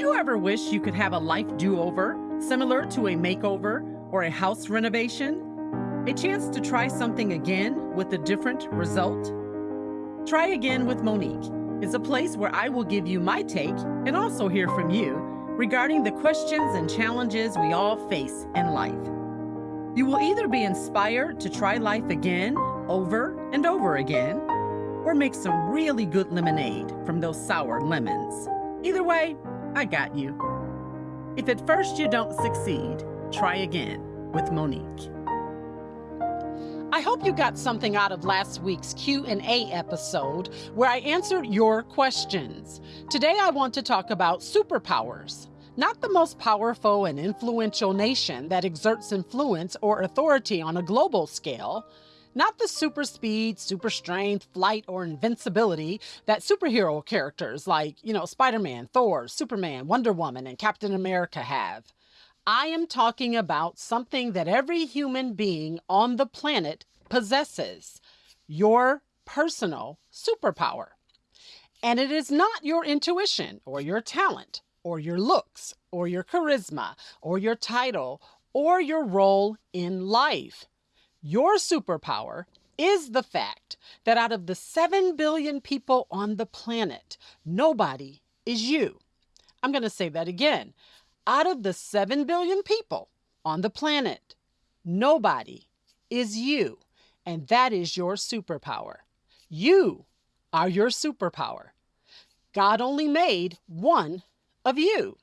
you ever wish you could have a life do over, similar to a makeover or a house renovation? A chance to try something again with a different result? Try Again with Monique is a place where I will give you my take and also hear from you regarding the questions and challenges we all face in life. You will either be inspired to try life again, over and over again, or make some really good lemonade from those sour lemons. Either way, I got you. If at first you don't succeed, try again with Monique. I hope you got something out of last week's Q&A episode where I answered your questions. Today I want to talk about superpowers. Not the most powerful and influential nation that exerts influence or authority on a global scale, not the super speed, super strength, flight, or invincibility that superhero characters like, you know, Spider Man, Thor, Superman, Wonder Woman, and Captain America have. I am talking about something that every human being on the planet possesses your personal superpower. And it is not your intuition or your talent or your looks or your charisma or your title or your role in life. Your superpower is the fact that out of the 7 billion people on the planet, nobody is you. I'm going to say that again. Out of the 7 billion people on the planet, nobody is you. And that is your superpower. You are your superpower. God only made one of you.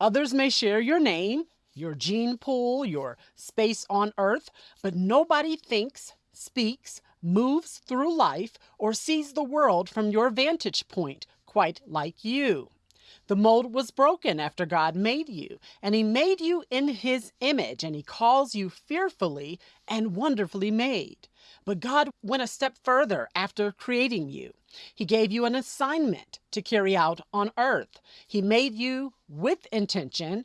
Others may share your name, your gene pool, your space on earth, but nobody thinks, speaks, moves through life, or sees the world from your vantage point quite like you. The mold was broken after God made you, and He made you in His image, and He calls you fearfully and wonderfully made. But God went a step further after creating you. He gave you an assignment to carry out on earth. He made you with intention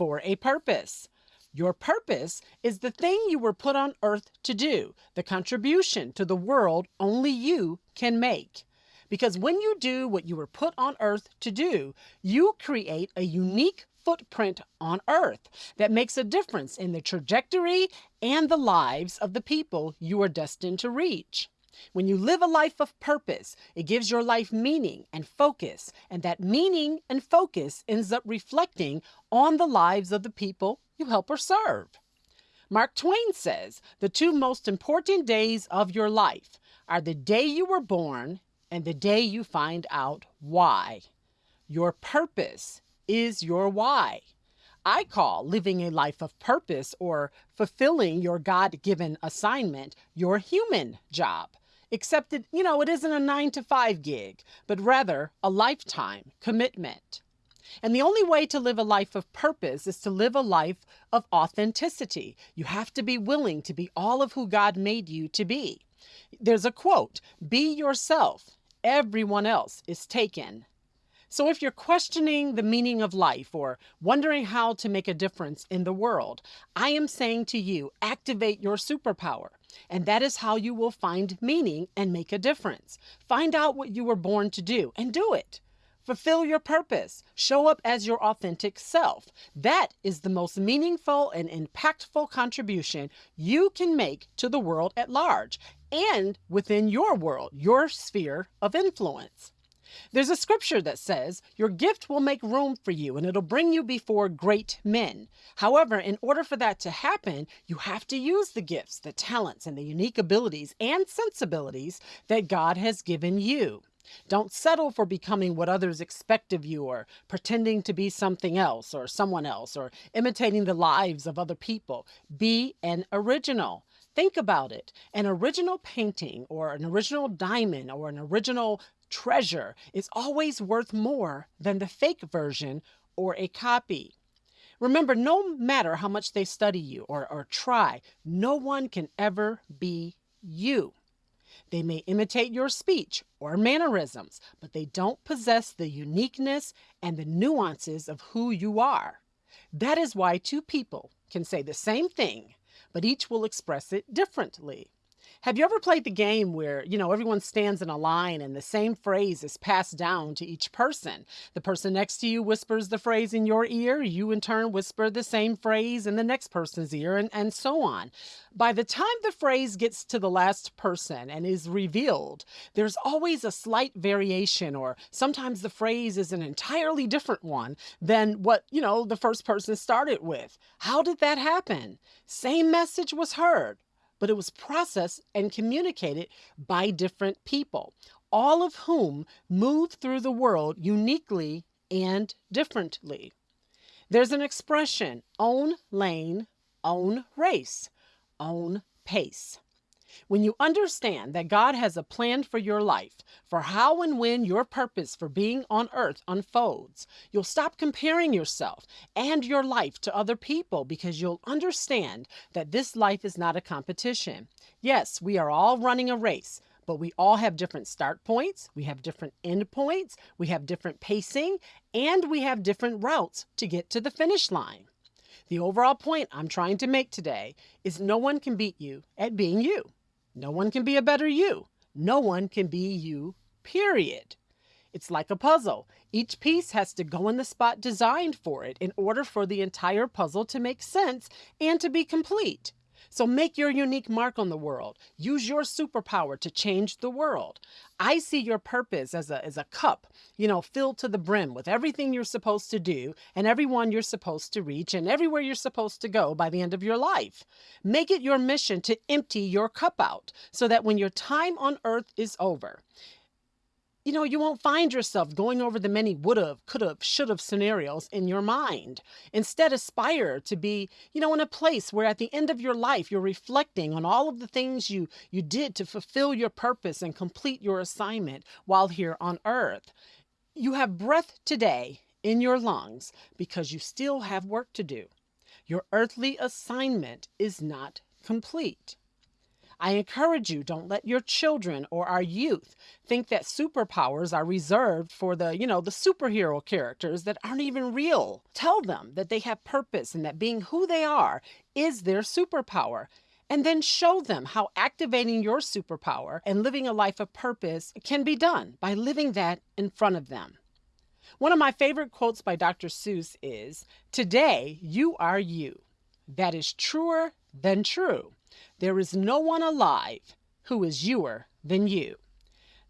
for a purpose. Your purpose is the thing you were put on earth to do, the contribution to the world only you can make. Because when you do what you were put on earth to do, you create a unique footprint on earth that makes a difference in the trajectory and the lives of the people you are destined to reach. When you live a life of purpose, it gives your life meaning and focus, and that meaning and focus ends up reflecting on the lives of the people you help or serve. Mark Twain says the two most important days of your life are the day you were born and the day you find out why. Your purpose is your why. I call living a life of purpose or fulfilling your God given assignment your human job except that, you know, it isn't a nine to five gig, but rather a lifetime commitment. And the only way to live a life of purpose is to live a life of authenticity. You have to be willing to be all of who God made you to be. There's a quote Be yourself, everyone else is taken. So if you're questioning the meaning of life or wondering how to make a difference in the world, I am saying to you activate your superpower. And that is how you will find meaning and make a difference. Find out what you were born to do and do it. Fulfill your purpose. Show up as your authentic self. That is the most meaningful and impactful contribution you can make to the world at large and within your world, your sphere of influence. There's a scripture that says, Your gift will make room for you and it'll bring you before great men. However, in order for that to happen, you have to use the gifts, the talents, and the unique abilities and sensibilities that God has given you. Don't settle for becoming what others expect of you or pretending to be something else or someone else or imitating the lives of other people. Be an original. Think about it. An original painting or an original diamond or an original treasure is always worth more than the fake version or a copy. Remember, no matter how much they study you or, or try, no one can ever be you. They may imitate your speech or mannerisms, but they don't possess the uniqueness and the nuances of who you are. That is why two people can say the same thing, but each will express it differently. Have you ever played the game where, you know, everyone stands in a line and the same phrase is passed down to each person? The person next to you whispers the phrase in your ear, you in turn whisper the same phrase in the next person's ear, and, and so on. By the time the phrase gets to the last person and is revealed, there's always a slight variation, or sometimes the phrase is an entirely different one than what, you know, the first person started with. How did that happen? Same message was heard but it was processed and communicated by different people, all of whom moved through the world uniquely and differently. There's an expression own lane, own race, own pace. When you understand that God has a plan for your life, for how and when your purpose for being on earth unfolds, you'll stop comparing yourself and your life to other people because you'll understand that this life is not a competition. Yes, we are all running a race, but we all have different start points, we have different end points, we have different pacing, and we have different routes to get to the finish line. The overall point I'm trying to make today is no one can beat you at being you. No one can be a better you. No one can be you, period. It's like a puzzle. Each piece has to go in the spot designed for it in order for the entire puzzle to make sense and to be complete. So make your unique mark on the world. Use your superpower to change the world. I see your purpose as a, as a cup, you know, filled to the brim with everything you're supposed to do and everyone you're supposed to reach and everywhere you're supposed to go by the end of your life. Make it your mission to empty your cup out so that when your time on earth is over, you know, you won't find yourself going over the many would have, could have, should have scenarios in your mind. Instead, aspire to be, you know, in a place where at the end of your life, you're reflecting on all of the things you, you did to fulfill your purpose and complete your assignment while here on earth. You have breath today in your lungs because you still have work to do. Your earthly assignment is not complete. I encourage you, don't let your children or our youth think that superpowers are reserved for the, you know, the superhero characters that aren't even real. Tell them that they have purpose and that being who they are is their superpower. And then show them how activating your superpower and living a life of purpose can be done by living that in front of them. One of my favorite quotes by Dr. Seuss is Today you are you. That is truer than true. There is no one alive who is youer than you.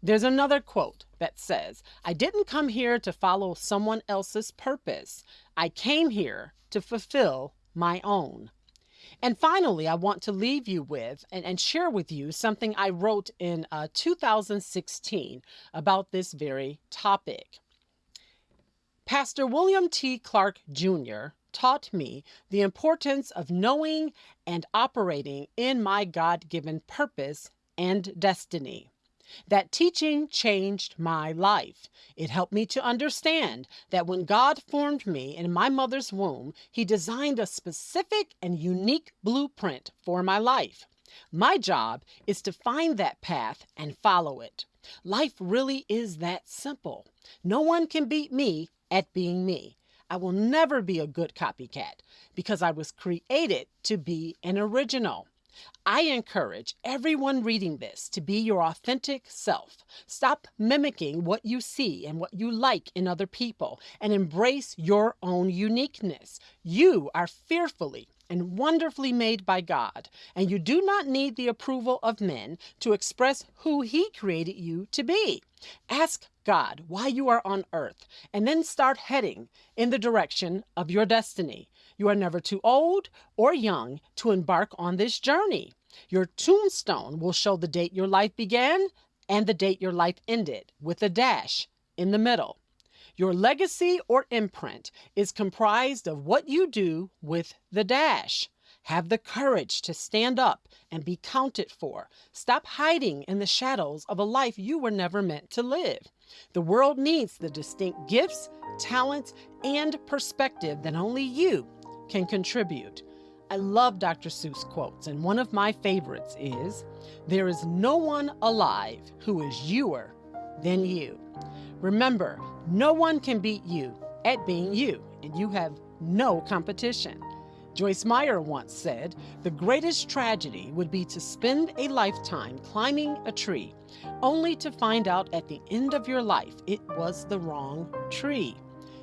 There's another quote that says, I didn't come here to follow someone else's purpose. I came here to fulfill my own. And finally, I want to leave you with and, and share with you something I wrote in uh, 2016 about this very topic. Pastor William T. Clark Jr taught me the importance of knowing and operating in my God given purpose and destiny. That teaching changed my life. It helped me to understand that when God formed me in my mother's womb, He designed a specific and unique blueprint for my life. My job is to find that path and follow it. Life really is that simple. No one can beat me at being me. I will never be a good copycat because I was created to be an original. I encourage everyone reading this to be your authentic self. Stop mimicking what you see and what you like in other people and embrace your own uniqueness. You are fearfully and wonderfully made by God, and you do not need the approval of men to express who He created you to be. Ask God why you are on earth, and then start heading in the direction of your destiny. You are never too old or young to embark on this journey. Your tombstone will show the date your life began and the date your life ended, with a dash in the middle. Your legacy or imprint is comprised of what you do with the dash. Have the courage to stand up and be counted for. Stop hiding in the shadows of a life you were never meant to live. The world needs the distinct gifts, talents, and perspective that only you can contribute. I love Dr. Seuss quotes, and one of my favorites is There is no one alive who is youer than you. Remember, no one can beat you at being you, and you have no competition. Joyce Meyer once said, The greatest tragedy would be to spend a lifetime climbing a tree, only to find out at the end of your life it was the wrong tree.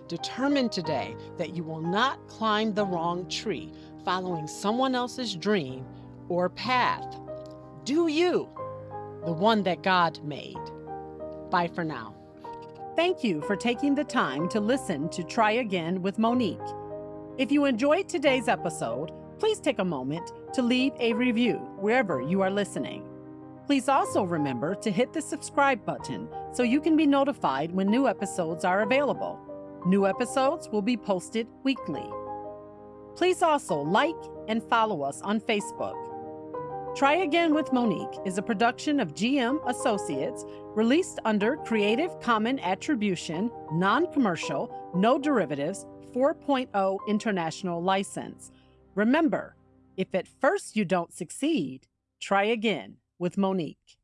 Determine today that you will not climb the wrong tree, following someone else's dream or path. Do you, the one that God made. Bye for now. Thank you for taking the time to listen to Try Again with Monique. If you enjoyed today's episode, please take a moment to leave a review wherever you are listening. Please also remember to hit the subscribe button so you can be notified when new episodes are available. New episodes will be posted weekly. Please also like and follow us on Facebook. Try Again with Monique is a production of GM Associates released under Creative Common Attribution, Non Commercial, No Derivatives 4.0 International License. Remember, if at first you don't succeed, try again with Monique.